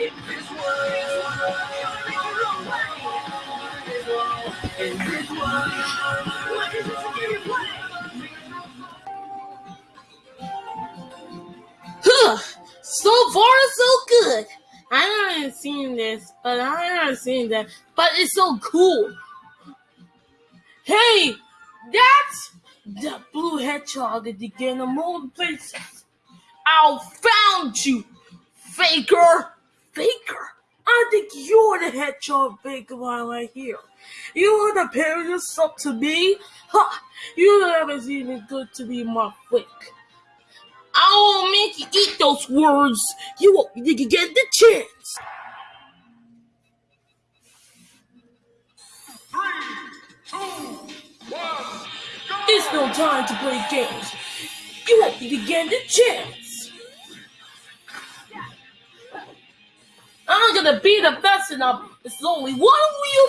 So far, so good. I haven't seen this, but I haven't seen that. But it's so cool. Hey, that's the blue hedgehog at the mold places. I found you, faker. Faker. I think you're the hedgehog faker right here. You want to pair yourself to me? Ha! You never seen it good to be my fake. I will make you eat those words. You won't you get the chance. Three, two, one, It's no time to play games. You won't even get the chance. I'm gonna be the best enough. It's only one wheel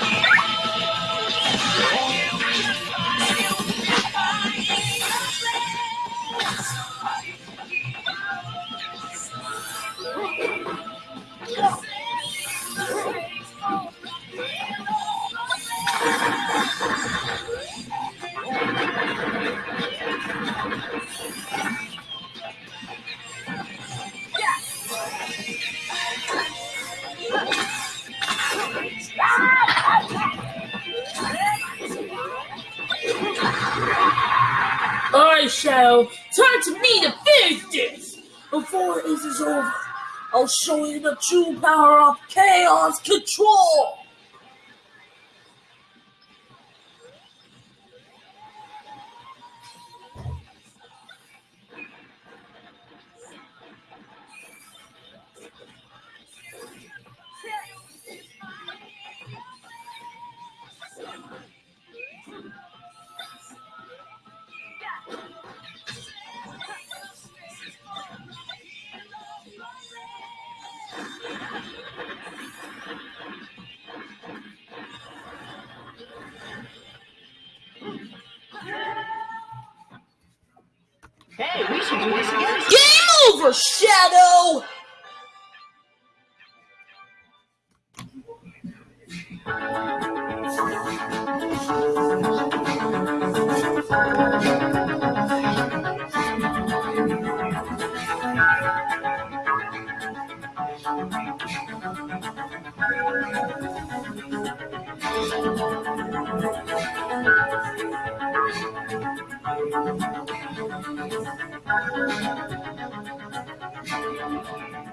Shadow, time to meet and finish this! Before this is over, I'll show you the true power of chaos control! Hey, we should do this again. Game over, Shadow! Thank you.